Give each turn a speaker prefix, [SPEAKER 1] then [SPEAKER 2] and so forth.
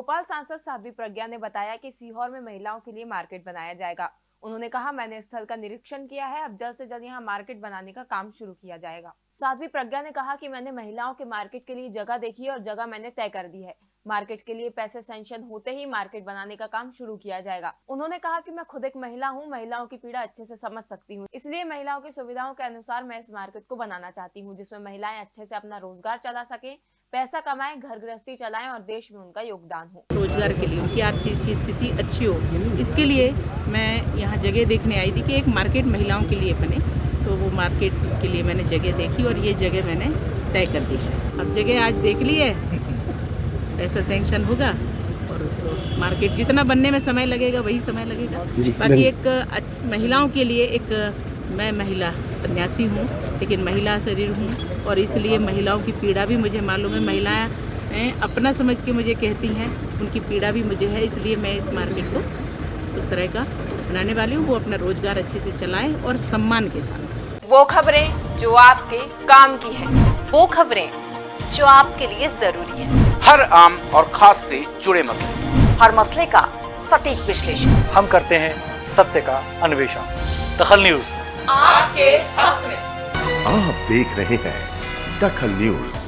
[SPEAKER 1] भोपाल सांसद साध्वी प्रज्ञा ने बताया कि सीहोर में महिलाओं के लिए मार्केट बनाया जाएगा। उन्होंने कहा, मैंने स्थल का निरीक्षण किया है, अब जल्द से जल्द यहाँ मार्केट बनाने का काम शुरू किया जाएगा। साध्वी प्रज्ञा ने कहा कि मैंने महिलाओं के मार्केट के लिए जगह देखी है और जगह मैंने तय कर दी है। मार्केट के लिए पैसे सेंशन होते ही मार्केट बनाने का काम शुरू किया जाएगा। उन्होंने कहा कि मैं खुद एक महिला हूँ, महिलाओं की पीड़ा अच्छे से समझ सकती हूँ। इसलिए महिलाओं की सुविधाओं के अनुसार मैं इस मार्केट को बनाना चाहती हूँ, जिसमें महिलाएँ अच्छे से अपना रोज़गार चला सके पैसा कमाएँ घर गृहस्थी चलाएँ और देश में उनका योगदान हो।
[SPEAKER 2] रोज़गार के लिए उनकी आर्थिक स्थिति अच्छी हो इसके लिए मैं यहाँ जगह देखने आई थी कि एक मार्केट महिलाओं के लिए बने तो वो मार्केट के लिए मैंने जगह देखी और ये जगह मैंने तय कर दी है। अब जगह आज देख ली है पैसा सेंक्शन होगा और उसको मार्केट जितना बनने में समय लगेगा वही समय लगेगा। बाकी एक महिलाओं के लिए एक मैं महिला सन्यासी हूँ लेकिन महिला शरीर हूँ और इसलिए महिलाओं की पीड़ा भी मुझे मालूम है। महिलाएँ हैं, अपना समझ के मुझे कहती हैं उनकी पीड़ा भी मुझे है इसलिए मैं इस मार्केट को उस तरह का बनाने वाली हूँ। वो अपना रोज़गार अच्छे से चलाएँ और सम्मान के साथ।
[SPEAKER 1] वो खबरें जो आपके काम की है
[SPEAKER 3] वो खबरें जो आपके लिए ज़रूरी है।
[SPEAKER 4] हर आम और खास से जुड़े मसले।
[SPEAKER 3] हर मसले का सटीक विश्लेषण।
[SPEAKER 5] हम करते हैं सत्य का अन्वेषण। दखल न्यूज़।
[SPEAKER 3] आपके हक में।
[SPEAKER 6] आप देख रहे हैं दखल न्यूज़।